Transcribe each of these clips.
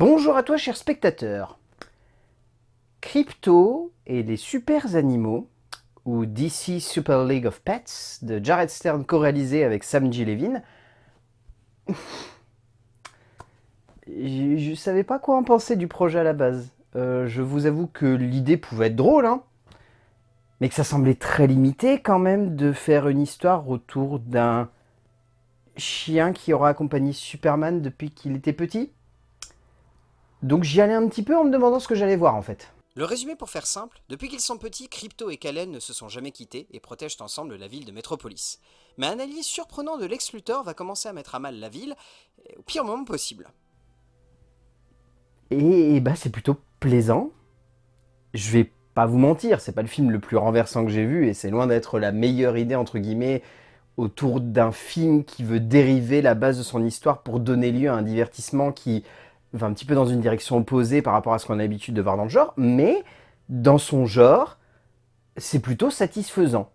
Bonjour à toi cher spectateur Crypto et les super animaux, ou DC Super League of Pets, de Jared Stern co-réalisé avec Sam G. Levin. je, ne savais pas quoi en penser du projet à la base. Euh, je vous avoue que l'idée pouvait être drôle, hein, mais que ça semblait très limité quand même de faire une histoire autour d'un chien qui aura accompagné Superman depuis qu'il était petit. Donc j'y allais un petit peu en me demandant ce que j'allais voir en fait. Le résumé pour faire simple, depuis qu'ils sont petits, Crypto et Kalen ne se sont jamais quittés et protègent ensemble la ville de Metropolis. Mais un allié surprenant de Lex Luthor va commencer à mettre à mal la ville, au pire moment possible. Et, bah c'est plutôt plaisant. Je vais pas vous mentir, c'est pas le film le plus renversant que j'ai vu et c'est loin d'être la meilleure idée entre guillemets autour d'un film qui veut dériver la base de son histoire pour donner lieu à un divertissement qui va un petit peu dans une direction opposée par rapport à ce qu'on a l'habitude de voir dans le genre, mais dans son genre, c'est plutôt satisfaisant.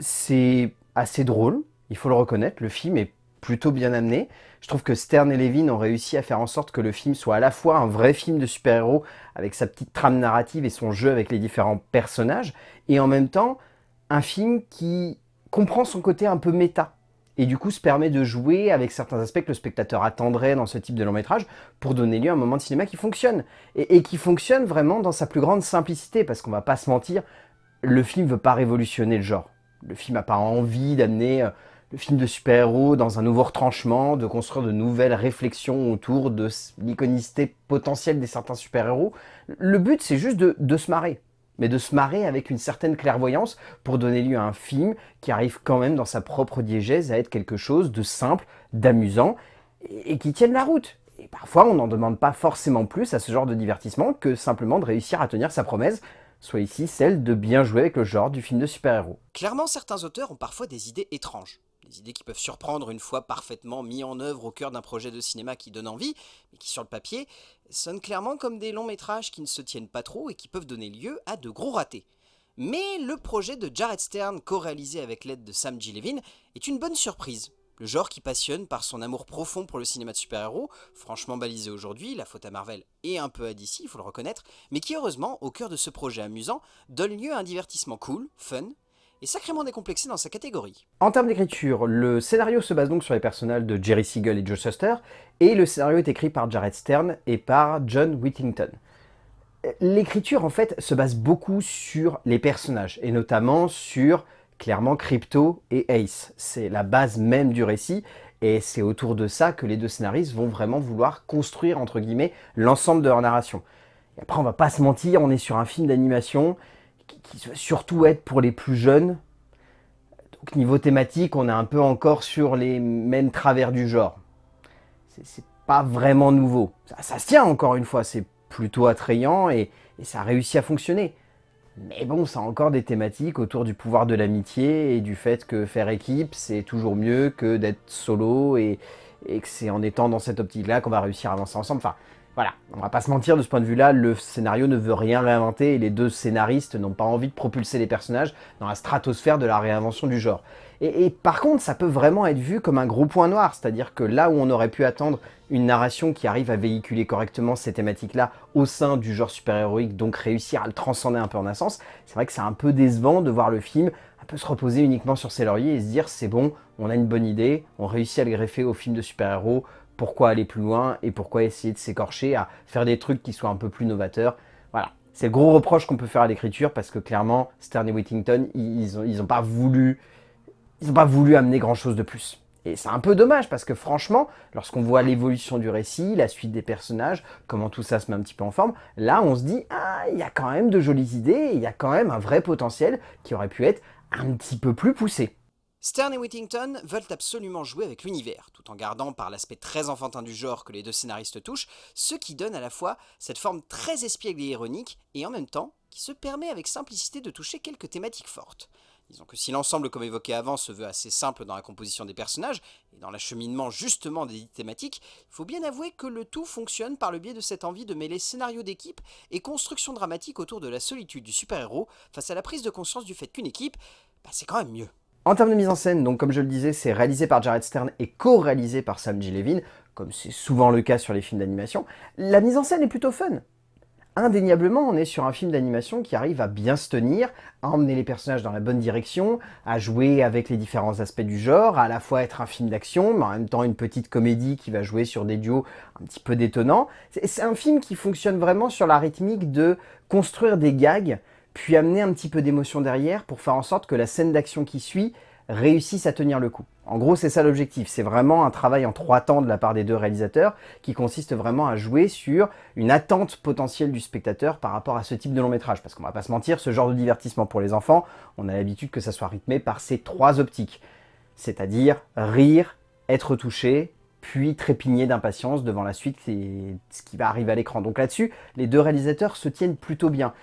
C'est assez drôle, il faut le reconnaître, le film est plutôt bien amené. Je trouve que Stern et Levin ont réussi à faire en sorte que le film soit à la fois un vrai film de super-héros avec sa petite trame narrative et son jeu avec les différents personnages, et en même temps un film qui comprend son côté un peu méta et du coup se permet de jouer avec certains aspects que le spectateur attendrait dans ce type de long métrage pour donner lieu à un moment de cinéma qui fonctionne. Et, qui fonctionne vraiment dans sa plus grande simplicité, parce qu'on va pas se mentir, le film veut pas révolutionner le genre. Le film n'a pas envie d'amener euh, le film de super-héros dans un nouveau retranchement, de construire de nouvelles réflexions autour de l'iconicité potentielle des certains super-héros. Le but, c'est juste de se marrer mais de se marrer avec une certaine clairvoyance pour donner lieu à un film qui arrive quand même dans sa propre diégèse à être quelque chose de simple, d'amusant, et qui tienne la route. Et parfois, on n'en demande pas forcément plus à ce genre de divertissement que simplement de réussir à tenir sa promesse, soit ici celle de bien jouer avec le genre du film de super-héros. Clairement, certains auteurs ont parfois des idées étranges. Des idées qui peuvent surprendre une fois parfaitement mis en œuvre au cœur d'un projet de cinéma qui donne envie, mais qui sur le papier sonnent clairement comme des longs métrages qui ne se tiennent pas trop et qui peuvent donner lieu à de gros ratés. Mais le projet de Jared Stern, co-réalisé avec l'aide de Sam G. Levin, est une bonne surprise. Le genre qui passionne par son amour profond pour le cinéma de super-héros, franchement balisé aujourd'hui, la faute à Marvel et un peu à DC, il faut le reconnaître, mais qui heureusement, au cœur de ce projet amusant, donne lieu à un divertissement cool, fun, et sacrément décomplexé dans sa catégorie. En termes d'écriture, le scénario se base donc sur les personnages de Jerry Siegel et Joe Shuster, et le scénario est écrit par Jared Stern et par John Whittington. L'écriture, en fait, se base beaucoup sur les personnages, et notamment sur, clairement, Crypto et Ace. C'est la base même du récit, et c'est autour de ça que les deux scénaristes vont vraiment vouloir construire, entre guillemets, l'ensemble de leur narration. Et après, on va pas se mentir, on est sur un film d'animation, qui, va surtout être pour les plus jeunes. Donc niveau thématique, on est un peu encore sur les mêmes travers du genre. C'est pas vraiment nouveau. Ça, se tient encore une fois, c'est plutôt attrayant et, ça a réussi à fonctionner. Mais bon, ça a encore des thématiques autour du pouvoir de l'amitié et du fait que faire équipe, c'est toujours mieux que d'être solo et, et que c'est en étant dans cette optique-là qu'on va réussir à avancer ensemble. Enfin, voilà, on va pas se mentir, de ce point de vue-là, le scénario ne veut rien réinventer et les deux scénaristes n'ont pas envie de propulser les personnages dans la stratosphère de la réinvention du genre. Et, par contre, ça peut vraiment être vu comme un gros point noir, c'est-à-dire que là où on aurait pu attendre une narration qui arrive à véhiculer correctement ces thématiques-là au sein du genre super-héroïque, donc réussir à le transcender un peu en un sens, c'est vrai que c'est un peu décevant de voir le film un peu se reposer uniquement sur ses lauriers et se dire c'est bon, on a une bonne idée, on réussit à le greffer au film de super-héros, pourquoi aller plus loin et pourquoi essayer de s'écorcher à faire des trucs qui soient un peu plus novateurs. Voilà, c'est le gros reproche qu'on peut faire à l'écriture parce que clairement, Stern et Whittington, ils n'ont ont pas voulu ils ont pas voulu amener grand chose de plus. Et c'est un peu dommage parce que franchement, lorsqu'on voit l'évolution du récit, la suite des personnages, comment tout ça se met un petit peu en forme, là on se dit, ah, il y a quand même de jolies idées, il y a quand même un vrai potentiel qui aurait pu être un petit peu plus poussé. Stern et Whittington veulent absolument jouer avec l'univers, tout en gardant par l'aspect très enfantin du genre que les deux scénaristes touchent, ce qui donne à la fois cette forme très espiègle et ironique, et en même temps, qui se permet avec simplicité de toucher quelques thématiques fortes. Disons que si l'ensemble, comme évoqué avant, se veut assez simple dans la composition des personnages, et dans l'acheminement justement des thématiques, il faut bien avouer que le tout fonctionne par le biais de cette envie de mêler scénario d'équipe et construction dramatique autour de la solitude du super-héros face à la prise de conscience du fait qu'une équipe, bah, c'est quand même mieux. En termes de mise en scène, comme je le disais, c'est réalisé par Jared Stern et co-réalisé par Sam G. Levin. comme c'est souvent le cas sur les films d'animation, la mise en scène est plutôt fun indéniablement, on est sur un film d'animation qui arrive à bien se tenir, à emmener les personnages dans la bonne direction, à jouer avec les différents aspects du genre, à à la fois être un film d'action, mais en même temps une petite comédie qui va jouer sur des duos un petit peu détonnants. C'est un film qui fonctionne vraiment sur la rythmique de construire des gags, puis amener un petit peu d'émotion derrière pour faire en sorte que la scène d'action qui suit réussissent à tenir le coup. En gros, c'est ça l'objectif. C'est vraiment un travail en trois temps de la part des deux réalisateurs qui consiste vraiment à jouer sur une attente potentielle du spectateur par rapport à ce type de long métrage. Parce qu'on va pas se mentir, ce genre de divertissement pour les enfants, on a l'habitude que ça soit rythmé par ces trois optiques. C'est-à-dire rire, être touché, puis trépigner d'impatience devant la suite et ce qui va arriver à l'écran. Donc là-dessus, les deux réalisateurs se tiennent plutôt bien.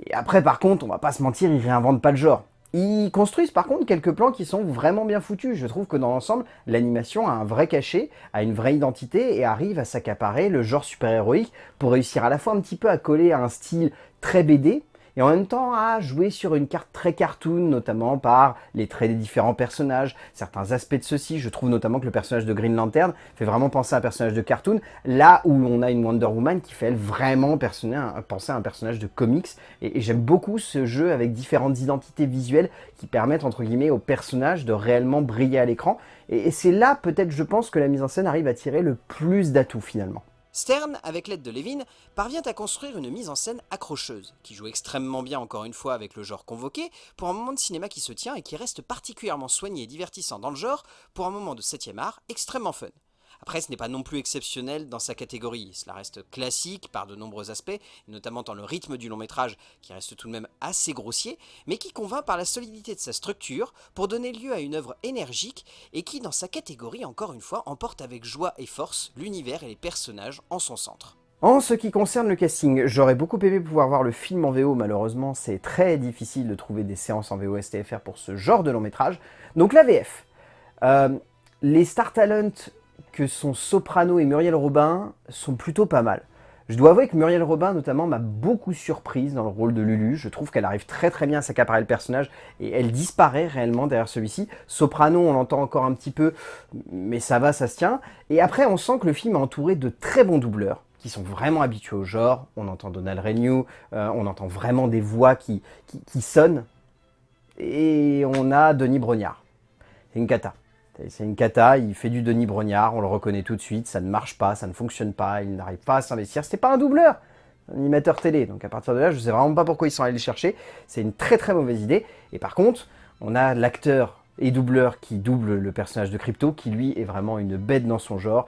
Et après, par contre, on va pas se mentir, ils réinventent pas le genre. Ils construisent par contre quelques plans qui sont vraiment bien foutus. Je trouve que dans l'ensemble, l'animation a un vrai cachet, a une vraie identité et arrive à s'accaparer le genre super-héroïque pour réussir à la fois un petit peu à coller à un style très BD, et en même temps à jouer sur une carte très cartoon, notamment par les traits des différents personnages, certains aspects de ceux-ci. Je trouve notamment que le personnage de Green Lantern fait vraiment penser à un personnage de cartoon, là où on a une Wonder Woman qui fait vraiment penser à un personnage de comics. Et, j'aime beaucoup ce jeu avec différentes identités visuelles qui permettent entre guillemets au personnage de réellement briller à l'écran. et c'est là peut-être je pense que la mise en scène arrive à tirer le plus d'atouts finalement. Stern, avec l'aide de Levin, parvient à construire une mise en scène accrocheuse, qui joue extrêmement bien encore une fois avec le genre convoqué, pour un moment de cinéma qui se tient et qui reste particulièrement soigné et divertissant dans le genre, pour un moment de 7 art extrêmement fun. Après, ce n'est pas non plus exceptionnel dans sa catégorie, cela reste classique par de nombreux aspects, notamment dans le rythme du long métrage qui reste tout de même assez grossier, mais qui convainc par la solidité de sa structure pour donner lieu à une œuvre énergique et qui, dans sa catégorie, encore une fois, emporte avec joie et force l'univers et les personnages en son centre. En ce qui concerne le casting, j'aurais beaucoup aimé pouvoir voir le film en VO, malheureusement c'est très difficile de trouver des séances en VO STFR pour ce genre de long métrage. Donc la VF. Euh, les Star Talent que son soprano et Muriel Robin sont plutôt pas mal. Je dois avouer que Muriel Robin, notamment, m'a beaucoup surprise dans le rôle de Lulu. Je trouve qu'elle arrive très très bien à s'accaparer le personnage et elle disparaît réellement derrière celui-ci. Soprano, on l'entend encore un petit peu, mais ça va, ça se tient. Et après, on sent que le film est entouré de très bons doubleurs qui sont vraiment habitués au genre. On entend Donald Renew, euh, on entend vraiment des voix qui, qui, sonnent. Et on a Denis Brognard. C'est une. C'est une cata, il fait du Denis Brognard, on le reconnaît tout de suite, ça ne marche pas, ça ne fonctionne pas, il n'arrive pas à s'investir. C'était pas un doubleur, un animateur télé. Donc à partir de là, je sais vraiment pas pourquoi ils sont allés le chercher. C'est une très très mauvaise idée. Et par contre, on a l'acteur et doubleur qui double le personnage de Crypto, qui lui est vraiment une bête dans son genre,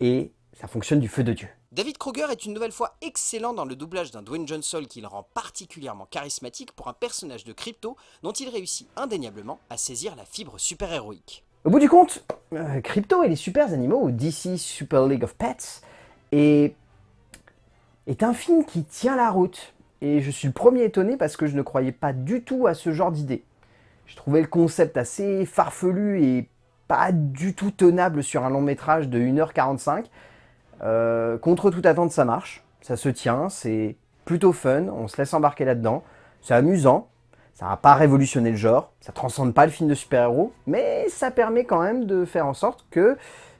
et ça fonctionne du feu de Dieu. David Kruger est une nouvelle fois excellent dans le doublage d'un Dwayne Johnson qui le rend particulièrement charismatique pour un personnage de Crypto dont il réussit indéniablement à saisir la fibre super-héroïque. Au bout du compte, euh, Crypto et les super animaux, ou DC Super League of Pets, est, un film qui tient la route. Et je suis le premier étonné parce que je ne croyais pas du tout à ce genre d'idée. Je trouvais le concept assez farfelu et pas du tout tenable sur un long métrage de 1h45. Euh, contre toute attente, ça marche. Ça se tient, c'est plutôt fun, on se laisse embarquer là-dedans. C'est amusant, ça va pas révolutionner le genre, ça transcende pas le film de super-héros, mais ça permet quand même de faire en sorte que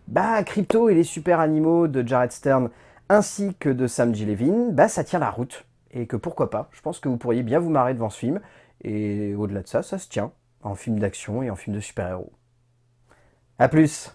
bah, Crypto et les super animaux de Jared Stern ainsi que de Sam G. Levin, bah, ça tient la route. Et que pourquoi pas, je pense que vous pourriez bien vous marrer devant ce film. Et au-delà de ça, ça se tient en film d'action et en film de super-héros. A plus